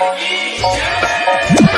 Yeah!